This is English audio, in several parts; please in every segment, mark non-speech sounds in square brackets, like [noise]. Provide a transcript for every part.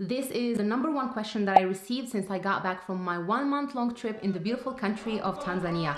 This is the number one question that I received since I got back from my one month long trip in the beautiful country of Tanzania.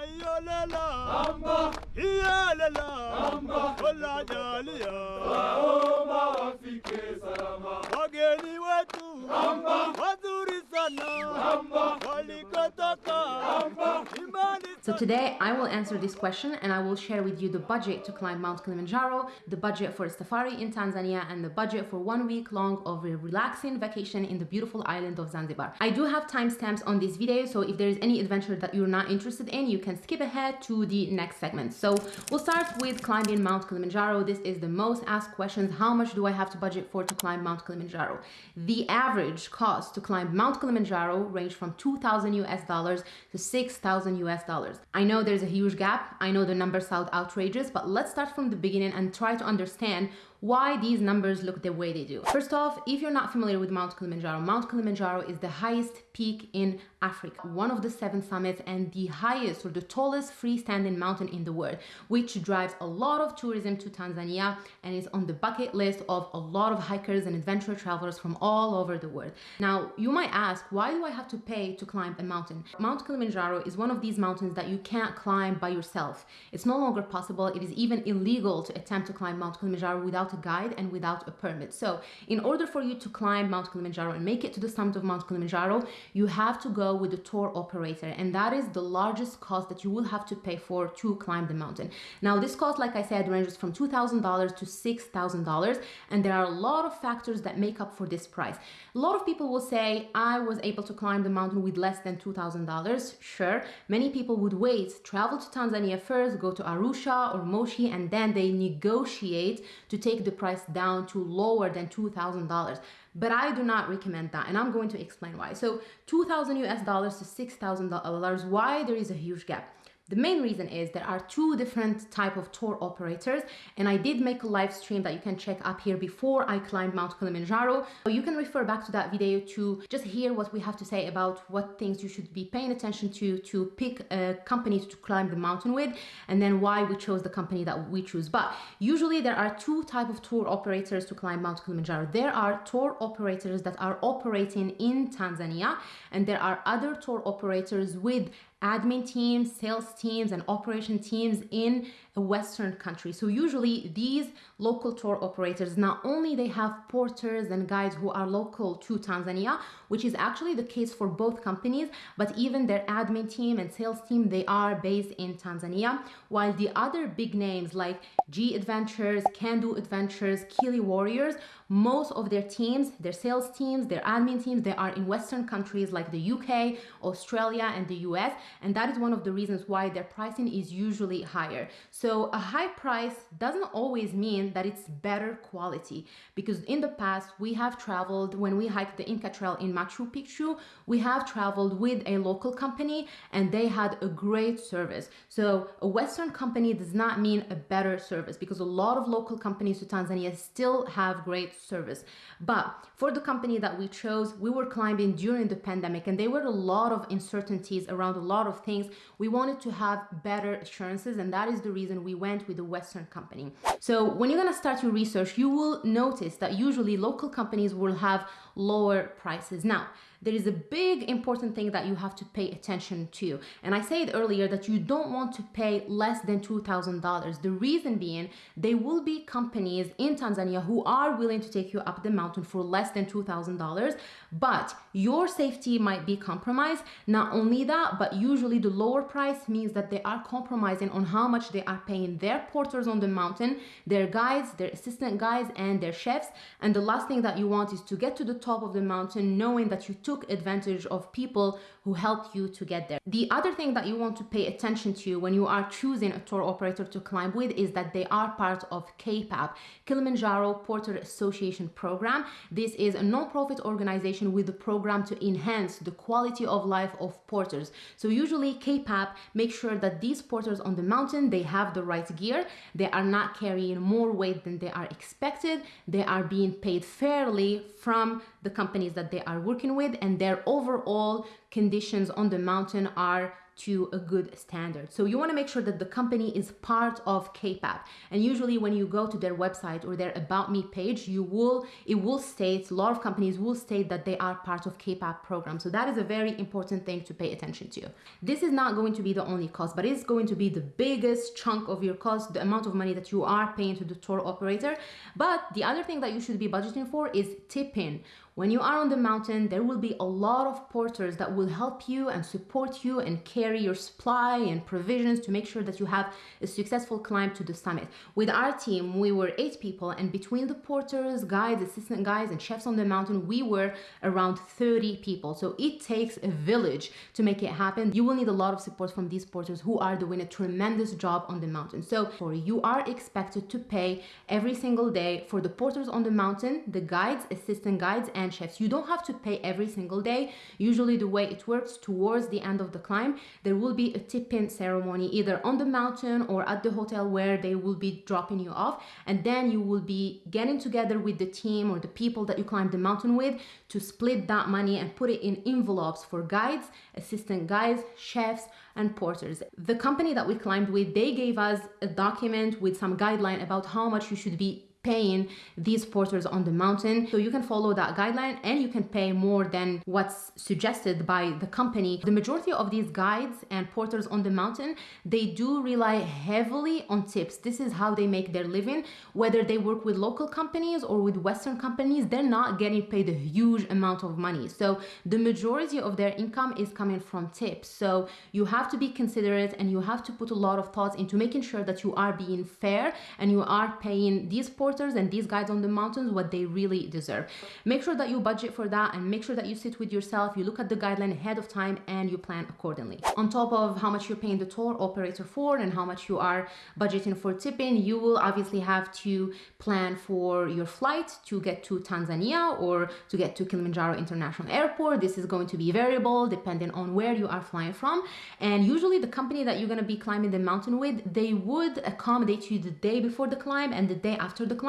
So today I will answer this question and I will share with you the budget to climb Mount Kilimanjaro, the budget for a safari in Tanzania and the budget for one week long of a relaxing vacation in the beautiful island of Zanzibar. I do have timestamps on this video so if there is any adventure that you're not interested in you can skip ahead to the next segment. So we'll start with climbing Mount Kilimanjaro. This is the most asked questions. How much do I have to budget for to climb Mount Kilimanjaro? The average cost to climb Mount Kilimanjaro range from 2,000 US dollars to 6,000 US dollars. I know there's a huge gap. I know the numbers sound outrageous, but let's start from the beginning and try to understand why these numbers look the way they do. First off, if you're not familiar with Mount Kilimanjaro, Mount Kilimanjaro is the highest peak in Africa, one of the seven summits and the highest or the tallest freestanding mountain in the world, which drives a lot of tourism to Tanzania and is on the bucket list of a lot of hikers and adventure travelers from all over the world. Now, you might ask, why do I have to pay to climb a mountain? Mount Kilimanjaro is one of these mountains that you can't climb by yourself. It's no longer possible. It is even illegal to attempt to climb Mount Kilimanjaro without a guide and without a permit. So in order for you to climb Mount Kilimanjaro and make it to the summit of Mount Kilimanjaro, you have to go with a tour operator and that is the largest cost that you will have to pay for to climb the mountain. Now this cost, like I said, ranges from $2,000 to $6,000 and there are a lot of factors that make up for this price. A lot of people will say, I was able to climb the mountain with less than $2,000. Sure, many people would wait, travel to Tanzania first, go to Arusha or Moshi and then they negotiate to take the price down to lower than $2,000 but I do not recommend that and I'm going to explain why. So 2000 US dollars to $6,000, why there is a huge gap. The main reason is there are two different type of tour operators and I did make a live stream that you can check up here before I climbed Mount Kilimanjaro. So you can refer back to that video to just hear what we have to say about what things you should be paying attention to to pick a company to climb the mountain with and then why we chose the company that we choose. But usually there are two type of tour operators to climb Mount Kilimanjaro. There are tour operators that are operating in Tanzania and there are other tour operators with admin teams, sales teams, and operation teams in a Western country. So usually these local tour operators, not only they have porters and guides who are local to Tanzania, which is actually the case for both companies, but even their admin team and sales team, they are based in Tanzania, while the other big names like G Adventures, Can Do Adventures, Kili Warriors, most of their teams, their sales teams, their admin teams, they are in Western countries like the UK, Australia, and the US. And that is one of the reasons why their pricing is usually higher. So a high price doesn't always mean that it's better quality because in the past we have traveled when we hiked the Inca Trail in Machu Picchu, we have traveled with a local company and they had a great service. So a Western company does not mean a better service because a lot of local companies to Tanzania still have great service. But for the company that we chose, we were climbing during the pandemic and there were a lot of uncertainties around a lot of things. We wanted to have better assurances and that is the reason we went with a Western company. So when you're gonna start your research, you will notice that usually local companies will have lower prices. Now, there is a big important thing that you have to pay attention to. And I said earlier that you don't want to pay less than $2,000. The reason being, there will be companies in Tanzania who are willing to take you up the mountain for less than $2,000, but your safety might be compromised. Not only that, but usually the lower price means that they are compromising on how much they are paying their porters on the mountain, their guides, their assistant guides, and their chefs. And the last thing that you want is to get to the top of the mountain knowing that you took advantage of people who helped you to get there. The other thing that you want to pay attention to when you are choosing a tour operator to climb with is that they are part of KPAP, Kilimanjaro Porter Association program. This is a non-profit organization with a program to enhance the quality of life of porters. So usually KPAP makes sure that these porters on the mountain, they have the right gear, they are not carrying more weight than they are expected, they are being paid fairly from the companies that they are working with and their overall conditions on the mountain are to a good standard. So you want to make sure that the company is part of KPAP. And usually when you go to their website or their about me page, you will it will state a lot of companies will state that they are part of KPAP program. So that is a very important thing to pay attention to. This is not going to be the only cost, but it's going to be the biggest chunk of your cost, the amount of money that you are paying to the tour operator. But the other thing that you should be budgeting for is tipping when you are on the mountain, there will be a lot of porters that will help you and support you and carry your supply and provisions to make sure that you have a successful climb to the summit. With our team, we were eight people, and between the porters, guides, assistant guides, and chefs on the mountain, we were around 30 people. So it takes a village to make it happen. You will need a lot of support from these porters who are doing a tremendous job on the mountain. So for you are expected to pay every single day for the porters on the mountain, the guides, assistant guides, and chefs. You don't have to pay every single day. Usually the way it works towards the end of the climb, there will be a tip-in ceremony either on the mountain or at the hotel where they will be dropping you off. And then you will be getting together with the team or the people that you climb the mountain with to split that money and put it in envelopes for guides, assistant guides, chefs, and porters. The company that we climbed with, they gave us a document with some guideline about how much you should be paying these porters on the mountain. So you can follow that guideline and you can pay more than what's suggested by the company. The majority of these guides and porters on the mountain, they do rely heavily on tips. This is how they make their living. Whether they work with local companies or with Western companies, they're not getting paid a huge amount of money. So the majority of their income is coming from tips. So you have to be considerate and you have to put a lot of thoughts into making sure that you are being fair and you are paying these porters and these guides on the mountains what they really deserve. Make sure that you budget for that and make sure that you sit with yourself, you look at the guideline ahead of time and you plan accordingly. On top of how much you're paying the tour operator for and how much you are budgeting for tipping, you will obviously have to plan for your flight to get to Tanzania or to get to Kilimanjaro International Airport. This is going to be variable depending on where you are flying from. And usually the company that you're going to be climbing the mountain with, they would accommodate you the day before the climb and the day after the climb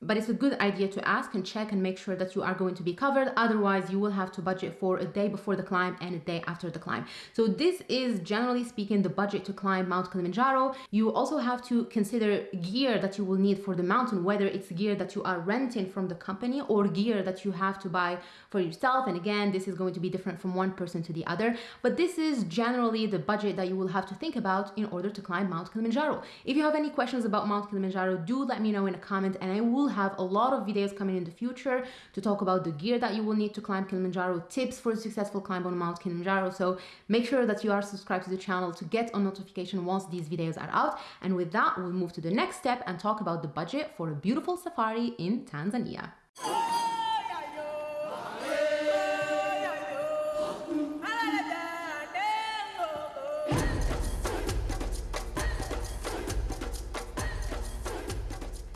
but it's a good idea to ask and check and make sure that you are going to be covered. Otherwise, you will have to budget for a day before the climb and a day after the climb. So this is generally speaking the budget to climb Mount Kilimanjaro. You also have to consider gear that you will need for the mountain, whether it's gear that you are renting from the company or gear that you have to buy for yourself. And again, this is going to be different from one person to the other, but this is generally the budget that you will have to think about in order to climb Mount Kilimanjaro. If you have any questions about Mount Kilimanjaro, do let me know in a comment and I will have a lot of videos coming in the future to talk about the gear that you will need to climb Kilimanjaro, tips for a successful climb on Mount Kilimanjaro. So make sure that you are subscribed to the channel to get a notification once these videos are out. And with that, we'll move to the next step and talk about the budget for a beautiful safari in Tanzania.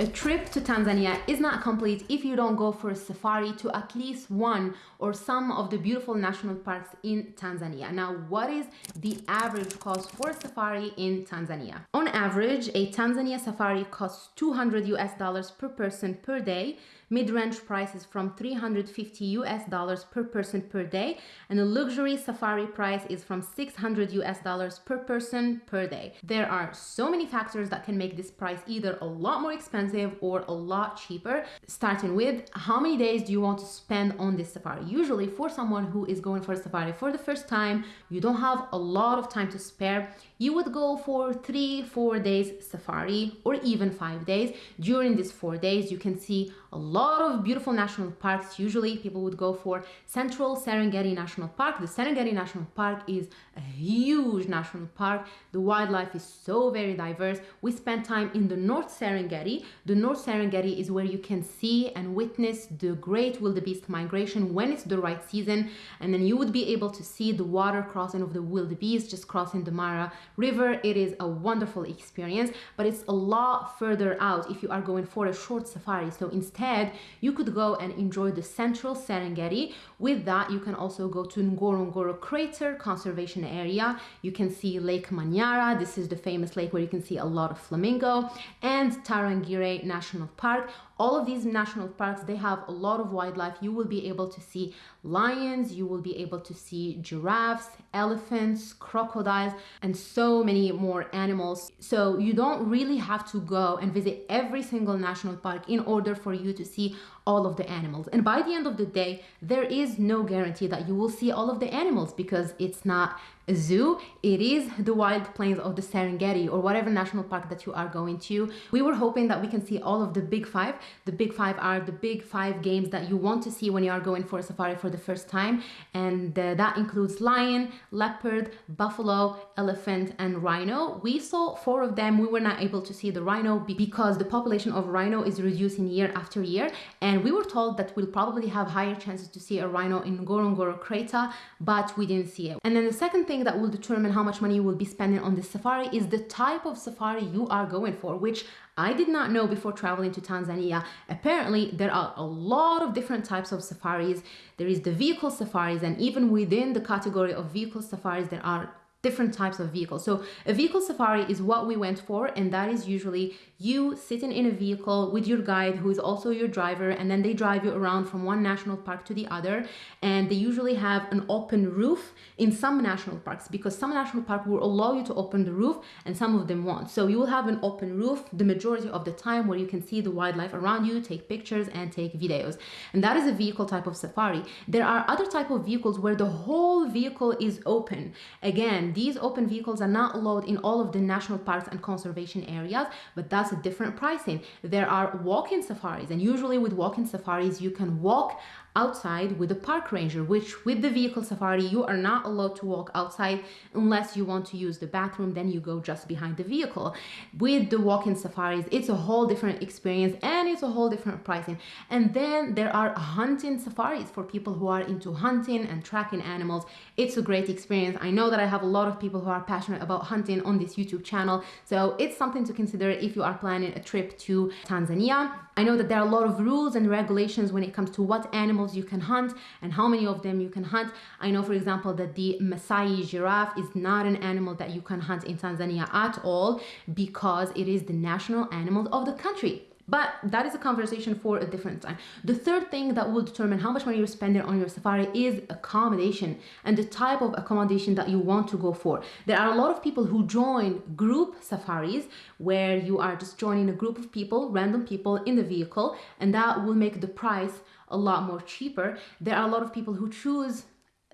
A trip to Tanzania is not complete if you don't go for a safari to at least one or some of the beautiful national parks in Tanzania. Now, what is the average cost for a safari in Tanzania? On average, a Tanzania safari costs 200 US dollars per person per day mid-range prices from 350 US dollars per person per day, and a luxury safari price is from 600 US dollars per person per day. There are so many factors that can make this price either a lot more expensive or a lot cheaper, starting with how many days do you want to spend on this safari? Usually for someone who is going for a safari for the first time, you don't have a lot of time to spare, you would go for three, four days safari or even five days. During these four days, you can see a lot of beautiful national parks. Usually people would go for Central Serengeti National Park. The Serengeti National Park is a huge national park. The wildlife is so very diverse. We spent time in the North Serengeti. The North Serengeti is where you can see and witness the great wildebeest migration when it's the right season. And then you would be able to see the water crossing of the wildebeest just crossing the Mara River. It is a wonderful experience, but it's a lot further out if you are going for a short safari. So instead, you could go and enjoy the central Serengeti. With that, you can also go to Ngorongoro Crater Conservation Area. You can see Lake Manyara. This is the famous lake where you can see a lot of flamingo and Tarangire National Park. All of these national parks they have a lot of wildlife. You will be able to see lions you will be able to see giraffes elephants crocodiles and so many more animals. So you don't really have to go and visit every single national park in order for you to see all of the animals. And by the end of the day, there is no guarantee that you will see all of the animals because it's not a zoo. It is the wild plains of the Serengeti or whatever national park that you are going to. We were hoping that we can see all of the big five. The big five are the big five games that you want to see when you are going for a safari for the first time. And uh, that includes lion, leopard, buffalo, elephant, and rhino. We saw four of them. We were not able to see the rhino because the population of rhino is reducing year after year. And we were told that we'll probably have higher chances to see a rhino in Ngorongoro crater, but we didn't see it. And then the second thing thing that will determine how much money you will be spending on this safari is the type of safari you are going for, which I did not know before traveling to Tanzania. Apparently, there are a lot of different types of safaris. There is the vehicle safaris, and even within the category of vehicle safaris, there are different types of vehicles. So a vehicle safari is what we went for, and that is usually you sitting in a vehicle with your guide who is also your driver and then they drive you around from one national park to the other and they usually have an open roof in some national parks because some national park will allow you to open the roof and some of them won't. So you will have an open roof the majority of the time where you can see the wildlife around you take pictures and take videos. And that is a vehicle type of safari. There are other type of vehicles where the whole vehicle is open. Again these open vehicles are not allowed in all of the national parks and conservation areas but that's that's a different pricing. There are walk-in safaris and usually with walk-in safaris you can walk outside with a park ranger, which with the vehicle safari, you are not allowed to walk outside unless you want to use the bathroom, then you go just behind the vehicle. With the walk-in safaris, it's a whole different experience and it's a whole different pricing. And then there are hunting safaris for people who are into hunting and tracking animals. It's a great experience. I know that I have a lot of people who are passionate about hunting on this YouTube channel, so it's something to consider if you are planning a trip to Tanzania. I know that there are a lot of rules and regulations when it comes to what animals you can hunt and how many of them you can hunt. I know, for example, that the Masai giraffe is not an animal that you can hunt in Tanzania at all because it is the national animal of the country. But that is a conversation for a different time. The third thing that will determine how much money you're spending on your safari is accommodation and the type of accommodation that you want to go for. There are a lot of people who join group safaris where you are just joining a group of people, random people in the vehicle, and that will make the price a lot more cheaper. There are a lot of people who choose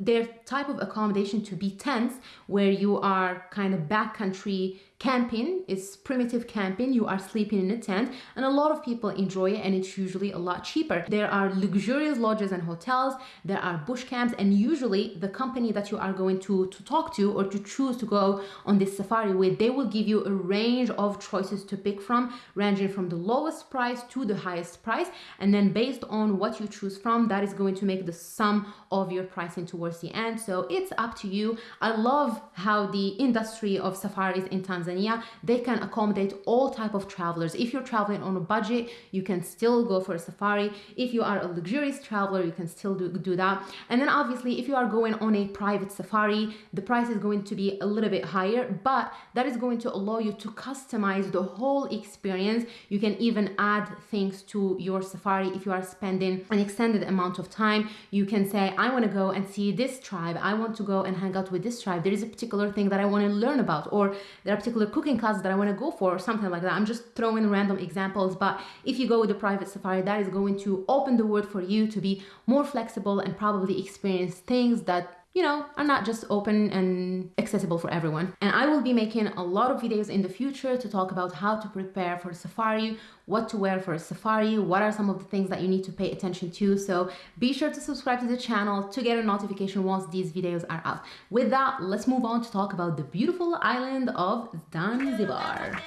their type of accommodation to be tents where you are kind of backcountry Camping is primitive camping. You are sleeping in a tent and a lot of people enjoy it and it's usually a lot cheaper. There are luxurious lodges and hotels. There are bush camps and usually the company that you are going to, to talk to or to choose to go on this safari with, they will give you a range of choices to pick from ranging from the lowest price to the highest price. And then based on what you choose from, that is going to make the sum of your pricing towards the end. So it's up to you. I love how the industry of safaris in Tanzania they can accommodate all type of travelers. If you're traveling on a budget, you can still go for a safari. If you are a luxurious traveler, you can still do, do that. And then obviously, if you are going on a private safari, the price is going to be a little bit higher, but that is going to allow you to customize the whole experience. You can even add things to your safari if you are spending an extended amount of time. You can say, I want to go and see this tribe. I want to go and hang out with this tribe. There is a particular thing that I want to learn about, or there are particular cooking classes that I want to go for or something like that. I'm just throwing random examples, but if you go with a private safari, that is going to open the world for you to be more flexible and probably experience things that you know, are not just open and accessible for everyone. And I will be making a lot of videos in the future to talk about how to prepare for safari, what to wear for a safari, what are some of the things that you need to pay attention to. So be sure to subscribe to the channel to get a notification once these videos are out. With that, let's move on to talk about the beautiful island of Zanzibar.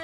[laughs]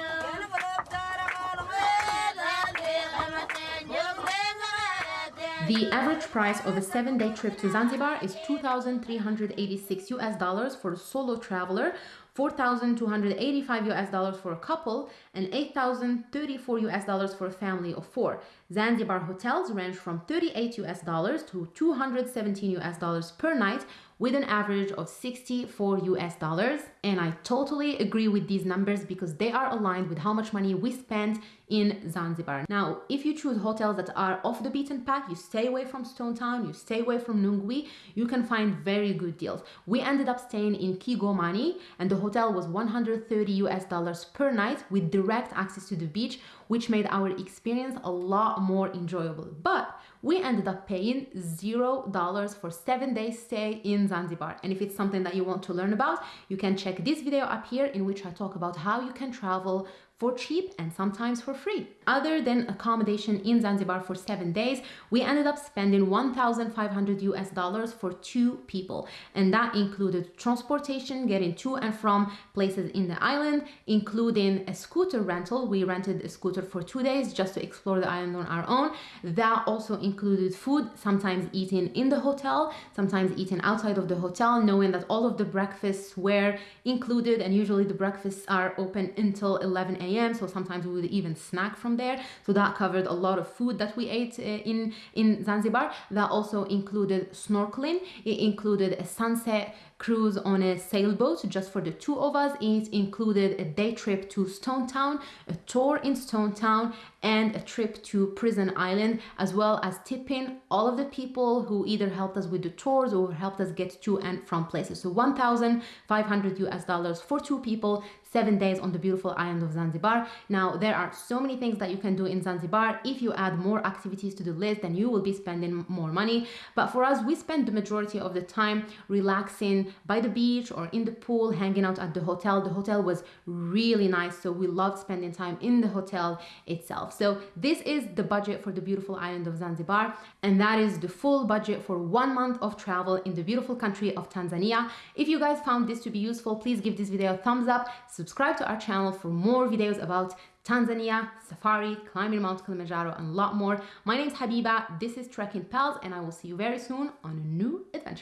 The average price of a seven-day trip to Zanzibar is 2,386 US dollars for a solo traveler, 4,285 US dollars for a couple, and 8,034 US dollars for a family of four. Zanzibar hotels range from 38 US dollars to 217 US dollars per night, with an average of 64 US dollars. And I totally agree with these numbers because they are aligned with how much money we spend in Zanzibar. Now, if you choose hotels that are off the beaten path, you stay away from Stone Town, you stay away from Nungwi, you can find very good deals. We ended up staying in Kigomani and the hotel was 130 US dollars per night with direct access to the beach, which made our experience a lot more enjoyable. But we ended up paying zero dollars for seven days stay in Zanzibar. And if it's something that you want to learn about, you can check this video up here in which I talk about how you can travel for cheap and sometimes for free. Other than accommodation in Zanzibar for seven days, we ended up spending 1,500 US dollars for two people. And that included transportation, getting to and from places in the island, including a scooter rental. We rented a scooter for two days just to explore the island on our own. That also included food, sometimes eating in the hotel, sometimes eating outside of the hotel, knowing that all of the breakfasts were included and usually the breakfasts are open until 11 a.m a.m. So sometimes we would even snack from there. So that covered a lot of food that we ate uh, in, in Zanzibar. That also included snorkeling. It included a sunset cruise on a sailboat just for the two of us. It included a day trip to Stone Town, a tour in Stone Town, and a trip to Prison Island, as well as tipping all of the people who either helped us with the tours or helped us get to and from places. So 1,500 US dollars for two people, seven days on the beautiful island of Zanzibar. Now, there are so many things that you can do in Zanzibar. If you add more activities to the list, then you will be spending more money. But for us, we spend the majority of the time relaxing by the beach or in the pool, hanging out at the hotel. The hotel was really nice, so we loved spending time in the hotel itself. So this is the budget for the beautiful island of Zanzibar, and that is the full budget for one month of travel in the beautiful country of Tanzania. If you guys found this to be useful, please give this video a thumbs up subscribe to our channel for more videos about Tanzania, safari, climbing Mount Kilimanjaro, and a lot more. My name is Habiba, this is Trekking Pals, and I will see you very soon on a new adventure.